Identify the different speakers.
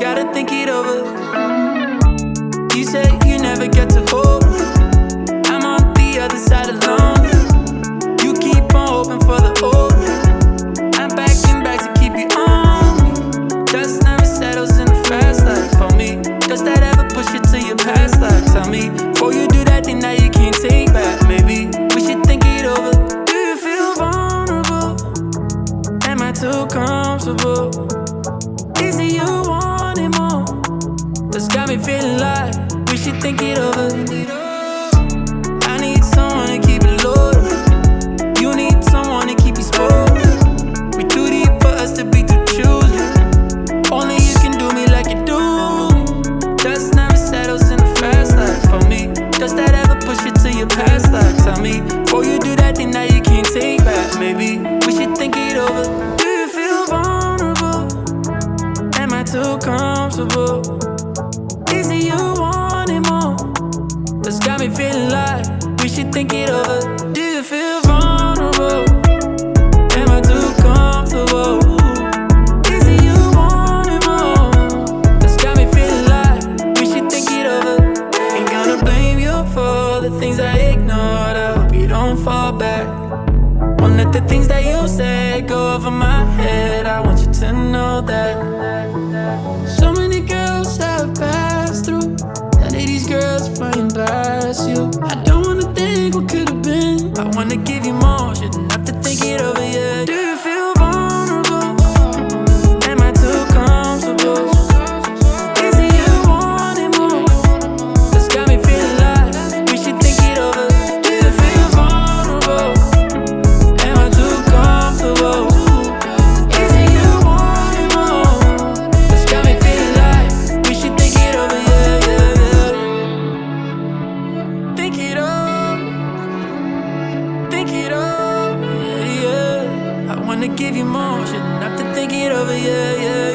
Speaker 1: gotta think it over. You say you never get to hold. I'm on the other side alone. You keep on hoping for the old. I'm backing back to keep you on me. Dust never settles in the fast life for me. Does that ever push you to your past life? Tell me, before you do that thing that you can't take back, maybe we should think it over. Do you feel vulnerable? Am I too comfortable? Is it you got me feeling like we should think it over. I need someone to keep it low. You need someone to keep you spoiled. We too deep for us to be too choosy. Only you can do me like you do. Dust never settles in the fast life for me. Does that ever push you to your past life? Tell me, before you do that thing that you can't take back, maybe we should think it over. Do you feel vulnerable? Am I too comfortable? Is it you wanting more? That's got me feeling like we should think it over. Do you feel vulnerable? Am I too comfortable? Is it you more? That's got me feeling like we should think it over. Ain't gonna blame you for the things I ignored. I hope you don't fall back. Won't let the things that you said go over my head. I want you to know that. Wanna give you more. Shouldn't wanna give you more, shouldn't to think it over, yeah, yeah,